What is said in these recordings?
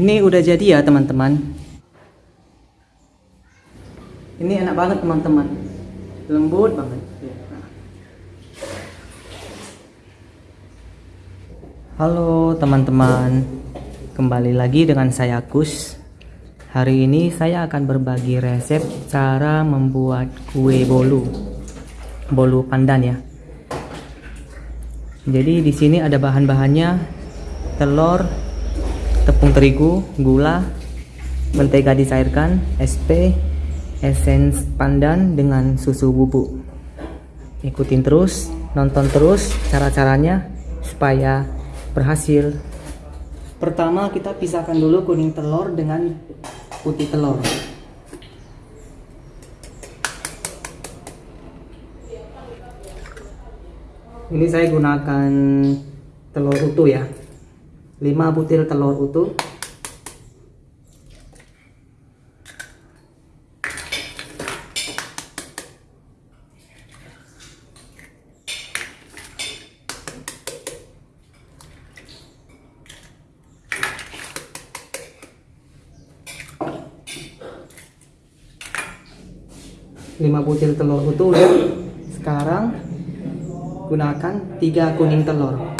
Ini udah jadi ya teman-teman. Ini enak banget teman-teman. Lembut banget. Halo teman-teman. Kembali lagi dengan saya Kus. Hari ini saya akan berbagi resep cara membuat kue bolu. Bolu pandan ya. Jadi di sini ada bahan-bahannya telur, tepung terigu, gula, mentega dicairkan, SP, esens pandan dengan susu bubuk. Ikutin terus, nonton terus cara-caranya supaya berhasil. Pertama kita pisahkan dulu kuning telur dengan putih telur. Ini saya gunakan telur utuh ya. 5 butir telur utuh. lima butir telur utuh sekarang gunakan tiga kuning telur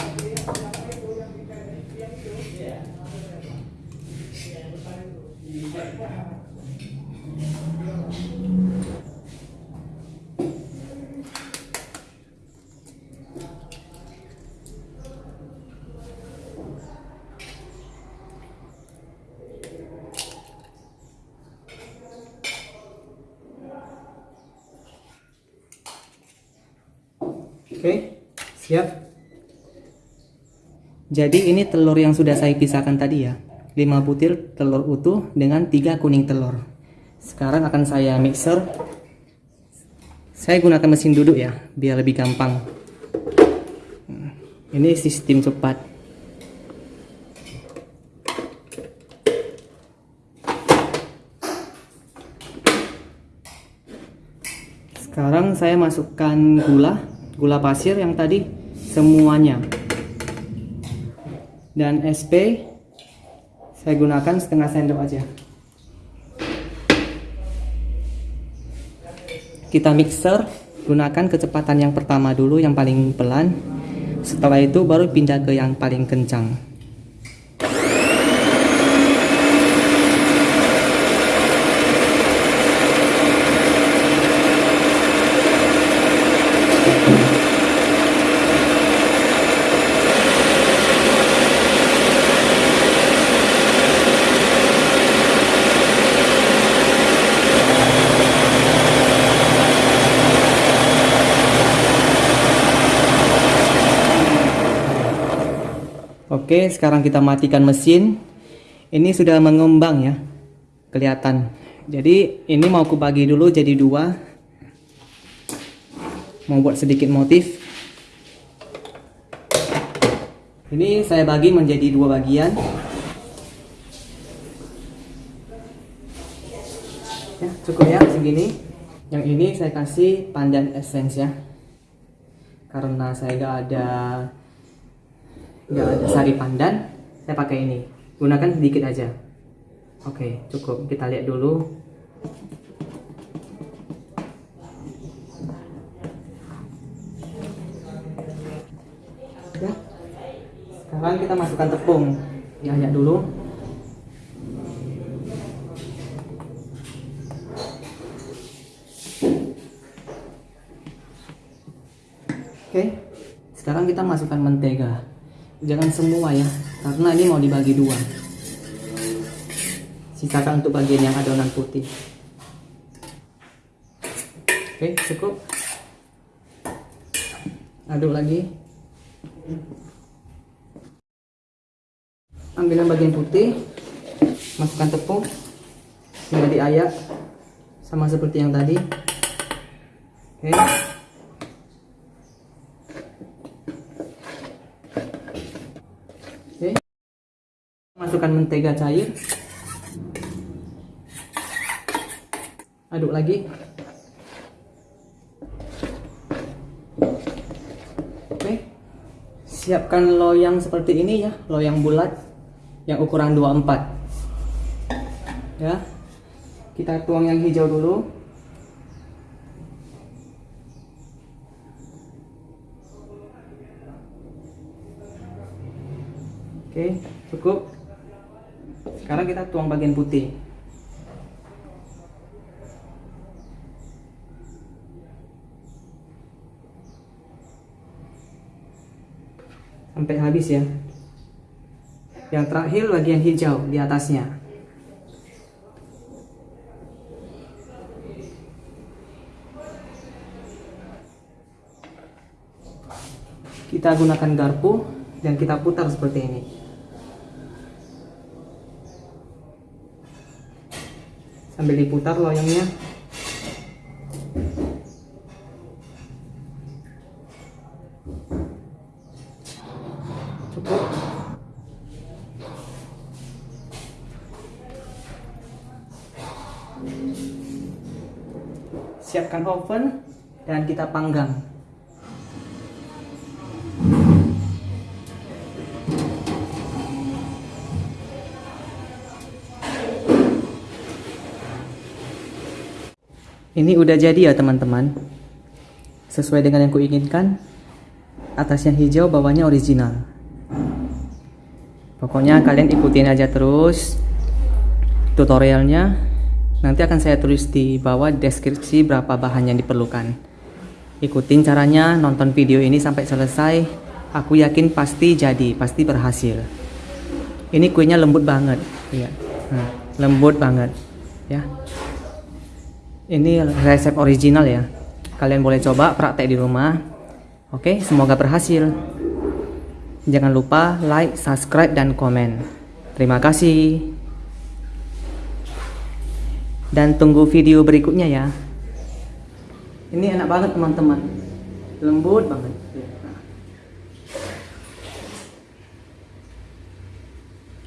Oke, siap. Jadi ini telur yang sudah saya pisahkan tadi ya. 5 butir telur utuh dengan 3 kuning telur. Sekarang akan saya mixer. Saya gunakan mesin duduk ya, biar lebih gampang. Ini sistem cepat. Sekarang saya masukkan gula gula pasir yang tadi semuanya. Dan SP saya gunakan setengah sendok aja. Kita mixer gunakan kecepatan yang pertama dulu yang paling pelan. Setelah itu baru pindah ke yang paling kencang Oke, sekarang kita matikan mesin. Ini sudah mengembang ya, kelihatan. Jadi ini mau aku bagi dulu jadi dua. Mau buat sedikit motif. Ini saya bagi menjadi dua bagian. Ya, cukup ya segini. Yang ini saya kasih pandan essence ya. Karena saya gak ada nggak ada sari pandan saya pakai ini. Gunakan sedikit aja. Oke cukup. Kita lihat dulu. Ya. Sekarang kita masukkan tepung. Diayak dulu. Oke. Sekarang kita masukkan mentega jangan semua ya karena ini mau dibagi dua. Sisakan untuk bagian yang adonan putih. Oke cukup. Aduk lagi. Ambil bagian putih masukkan tepung tinggal diayak sama seperti yang tadi. Oke masukkan mentega cair. Aduk lagi. Oke. Siapkan loyang seperti ini ya loyang bulat yang ukuran 24 ya. Kita tuang yang hijau dulu. Oke cukup sekarang kita tuang bagian putih. Sampai habis ya. Yang terakhir bagian hijau di atasnya. Kita gunakan garpu dan kita putar seperti ini sambil diputar loyangnya cukup. Siapkan oven dan kita panggang ini udah jadi ya teman-teman. Sesuai dengan yang kuinginkan atasnya hijau bawahnya original. Pokoknya kalian ikutin aja terus tutorialnya. Nanti akan saya tulis di bawah deskripsi berapa bahan yang diperlukan. Ikutin caranya nonton video ini sampai selesai. Aku yakin pasti jadi pasti berhasil. Ini kuenya lembut banget. Ya nah, lembut banget ya ini resep original ya. Kalian boleh coba praktek di rumah. Oke semoga berhasil. Jangan lupa like subscribe dan komen. Terima kasih. Dan tunggu video berikutnya ya. Ini enak banget teman-teman. Lembut banget.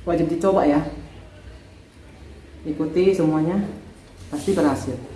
Wajib dicoba ya. Ikuti semuanya. Pasti berhasil